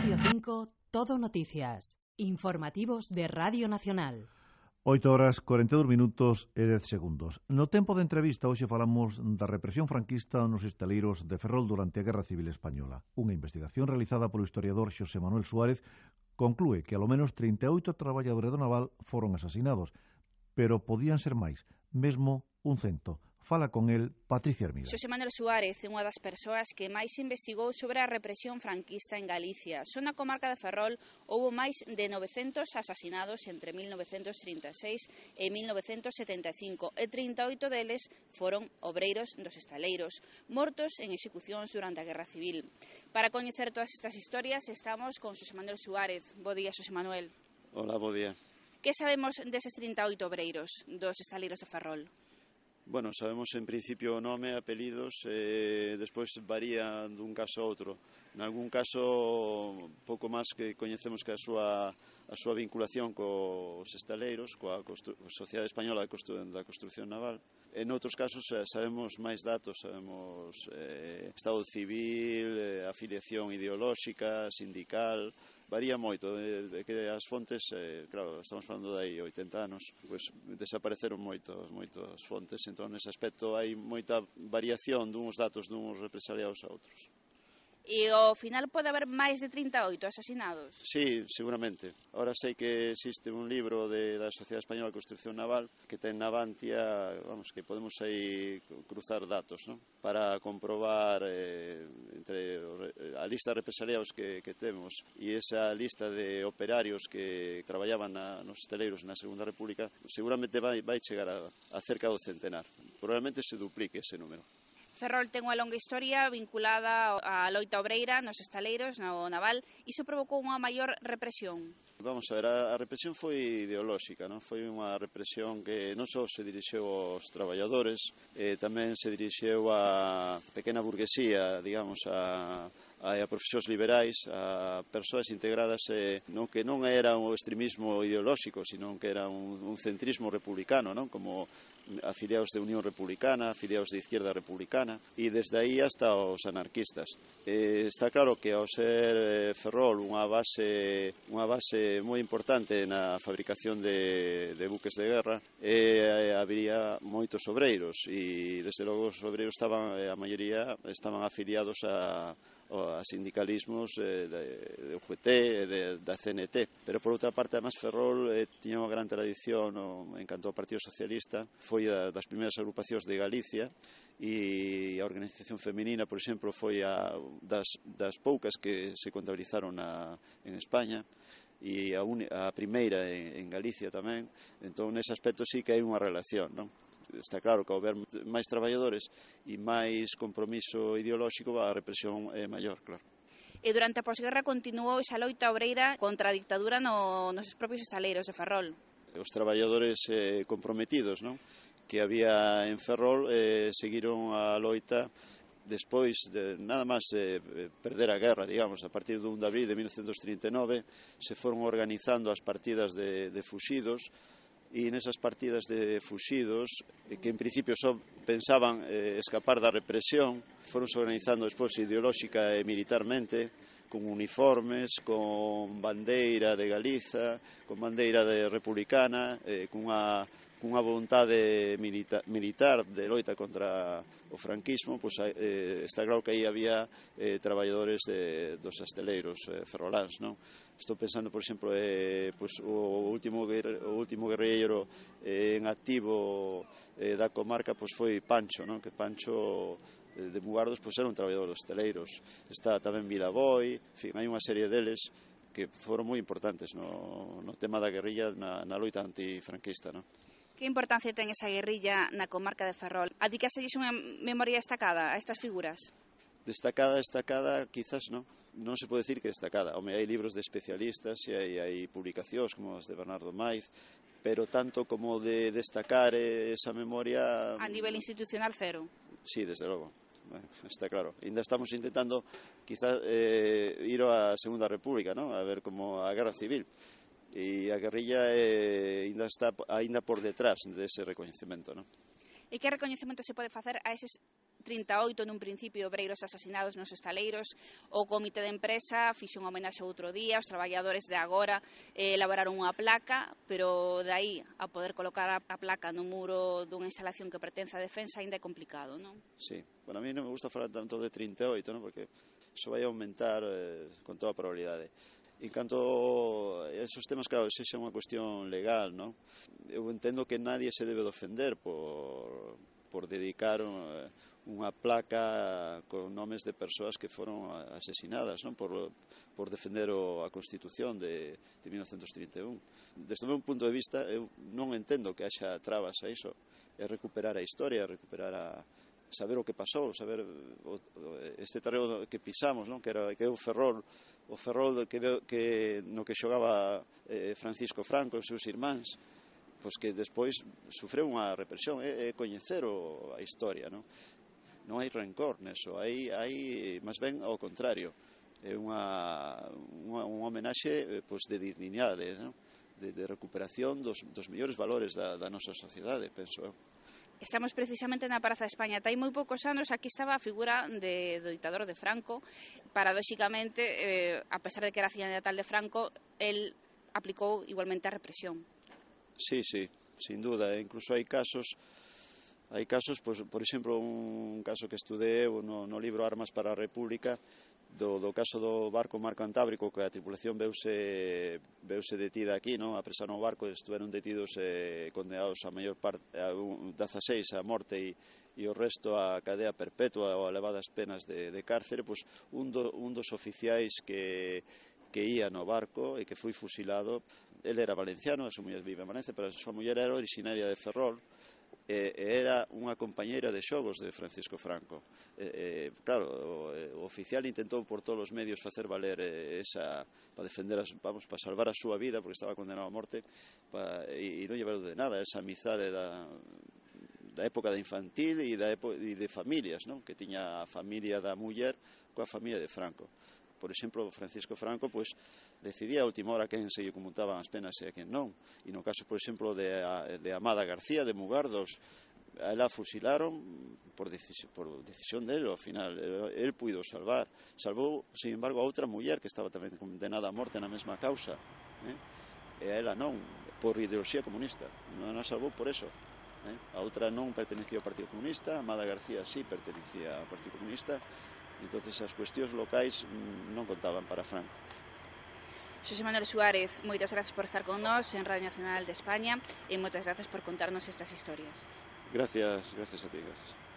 Radio 5, Todo Noticias. Informativos de Radio Nacional. 8 horas 42 minutos e 10 segundos. No tempo de entrevista hoxe falamos da represión franquista nos estaleiros de Ferrol durante a Guerra Civil Española. Unha investigación realizada polo historiador Xosé Manuel Suárez conclúe que alo menos 38 traballadores do naval foron asasinados, pero podían ser máis, mesmo un cento. Fala con el Patricia Hermida. Xosé Manuel Suárez é unha das persoas que máis investigou sobre a represión franquista en Galicia. Só na comarca de Ferrol houve máis de 900 asasinados entre 1936 e 1975 e 38 deles foron obreiros dos estaleiros, mortos en execucións durante a Guerra Civil. Para coñecer todas estas historias estamos con Xosé Manuel Suárez. Bo día, Xosé Manuel. Hola, bo día. Que sabemos deses 38 obreiros dos estaleiros de Ferrol? Bueno, sabemos en principio o nome, apelidos, e despois varía dun caso a outro. En algún caso, pouco máis que coñecemos que a súa, a súa vinculación cos estaleiros, coa Constru Sociedade Española de Constru da Construcción Naval. En outros casos eh, sabemos máis datos, sabemos eh, estado civil, eh, afiliación ideolóxica, sindical, varía moito, eh, é que as fontes, eh, claro, estamos falando de aí 80 anos, pois desapareceron moitos, moitos fontes, entón nese aspecto hai moita variación dunhos datos dunhos represaliados a outros. E ao final pode haber máis de 38 asasinados? Sí, seguramente. Ahora sei que existe un libro de, da Sociedade Española de Construcción Naval que ten na Bantia, vamos, que podemos aí cruzar datos, ¿no? para comprobar eh, entre a lista de represaliados que, que temos e esa lista de operarios que traballaban na, nos teleiros na Segunda República, seguramente vai, vai chegar a, a cerca do centenar. Probablemente se duplique ese número. Ferrol ten unha longa historia vinculada á loita obreira nos estaleiros, no naval, iso provocou unha maior represión. Vamos a ver, a, a represión foi ideolóxica, non? foi unha represión que non só se dirixeu aos traballadores, eh, tamén se dirixeu á pequena burguesía, digamos, a a profesores liberais, a persoas integradas eh, non que non era un extremismo ideolóxico, sino que era un, un centrismo republicano, non? como afiliados de Unión Republicana, afiliados de Izquierda Republicana, e desde aí hasta os anarquistas. Eh, está claro que ao ser eh, Ferrol unha base, unha base moi importante na fabricación de, de buques de guerra, eh, habría moitos obreiros, e desde logo os obreiros estaban, eh, a maioría estaban afiliados a, a sindicalismos eh, de, de UGT, de, da CNT. Pero, por outra parte, además, Ferrol eh, tiña unha gran tradición no, en canto ao Partido Socialista, foi a, das primeiras agrupacións de Galicia e a organización femenina, por exemplo, foi a, das, das poucas que se contabilizaron a, en España e a, un, a primeira en, en Galicia tamén. Entón, nese aspecto sí que hai unha relación, non? está claro que ao ver máis traballadores e máis compromiso ideolóxico a represión é maior, claro. E durante a posguerra continuou esa loita obreira contra a dictadura no, nos propios estaleiros de Ferrol. Os traballadores eh, comprometidos non? que había en Ferrol eh, seguiron a loita despois de nada máis eh, perder a guerra, digamos, a partir do 1 de abril de 1939 se foron organizando as partidas de, de fuxidos e nesas partidas de fuxidos eh, que en principio só pensaban eh, escapar da represión foronse organizando despois ideolóxica e militarmente con uniformes, con bandeira de Galiza, con bandeira de republicana, eh, cunha cunha vontade milita, militar de loita contra o franquismo, pois, eh, está claro que aí había eh, traballadores de, dos asteleiros eh, ferroláns, non? Estou pensando, por exemplo, eh, pois, o último o último guerreiro eh, en activo eh, da comarca pois foi Pancho, non? Que Pancho eh, de Mugardos pois era un traballador dos teleiros. Está tamén Vilaboi, en fin, hai unha serie deles que foron moi importantes no, no tema da guerrilla na, na loita antifranquista, non? Que importancia ten esa guerrilla na comarca de Ferrol? A que unha memoria destacada a estas figuras? Destacada, destacada, quizás non. Non se pode decir que destacada. Home, hai libros de especialistas e hai, hai publicacións como as de Bernardo Maiz, pero tanto como de destacar esa memoria... A nivel institucional, cero. Sí, desde logo está claro. Ainda estamos intentando quizás eh, ir á Segunda República, ¿no? a ver como a Guerra Civil e a guerrilla eh, ainda está aínda por detrás dese recoñecemento, non? E que recoñecemento se pode facer a eses 38 nun principio obreiros asasinados nos estaleiros, o comité de empresa fixe un homenaxe outro día, os traballadores de agora eh, elaboraron unha placa, pero de aí a poder colocar a placa no muro dunha instalación que pertence á defensa ainda é complicado, non? Sí, a mí non me gusta falar tanto de 38, non? porque iso vai aumentar eh, con toda a probabilidade En canto a esos temas, claro, sexa unha cuestión legal, non? Eu entendo que nadie se debe de ofender por, por dedicar eh, unha placa con nomes de persoas que foron asesinadas non? Por, por defender o, a Constitución de, de 1931. Desde o meu punto de vista, eu non entendo que haxa trabas a iso. É recuperar a historia, recuperar a, saber o que pasou, saber o, este terreo que pisamos, non? que era que é o Ferrol, o Ferrol que, que no que xogaba eh, Francisco Franco e os seus irmáns, pois que despois sufreu unha represión, é, é coñecer o, a historia, non? Non hai rencor neso, hai, hai máis ben ao contrario, é unha, unha, unha homenaxe eh, pois, de dignidade, non? De, de recuperación dos, dos mellores valores da, da nosa sociedade, penso eu. Estamos precisamente na Praza de España. Tai moi poucos anos aquí estaba a figura de, do dictador de Franco. Paradóxicamente, eh, a pesar de que era cidade natal de Franco, el aplicou igualmente a represión. Sí, sí, sin duda. Incluso hai casos hai casos, pois, por exemplo, un caso que estudei no, no libro Armas para a República, do, do caso do barco Mar Cantábrico que a tripulación veuse, veuse detida aquí, non? apresaron o barco e estuveron detidos e eh, condenados a maior parte a un, 16 a morte e, e o resto a cadea perpetua ou a elevadas penas de, de cárcere, pois un, do, un dos oficiais que, que ía no barco e que foi fusilado, el era valenciano, a súa muller vive en Valencia, pero a súa muller era originaria de Ferrol, e, e era unha compañeira de xogos de Francisco Franco. E, e, claro, o, o oficial intentou por todos os medios facer valer esa para defender as, vamos, para salvar a súa vida porque estaba condenado a morte para, e, e non llevarlo de nada esa amizade da da época da infantil e da época, e de familias, non? que tiña a familia da muller coa familia de Franco. Por exemplo, Francisco Franco pois, decidía a última hora quen se lle comutaban as penas e a quen non. E no caso, por exemplo, de, de Amada García, de Mugardos, ela fusilaron por, decisión, por decisión dele, ao final, el puido salvar. Salvou, sin embargo, a outra muller que estaba tamén condenada a morte na mesma causa. Eh? E a ela non, por ideoloxía comunista. Non a salvou por eso. Eh? A outra non pertenecía ao Partido Comunista, Amada García sí pertenecía ao Partido Comunista, entonces as cuestións locais mm, non contaban para Franco. Xosé Manuel Suárez, moitas grazas por estar con nós en Radio Nacional de España e moitas grazas por contarnos estas historias. Gracias, gracias a ti, gracias.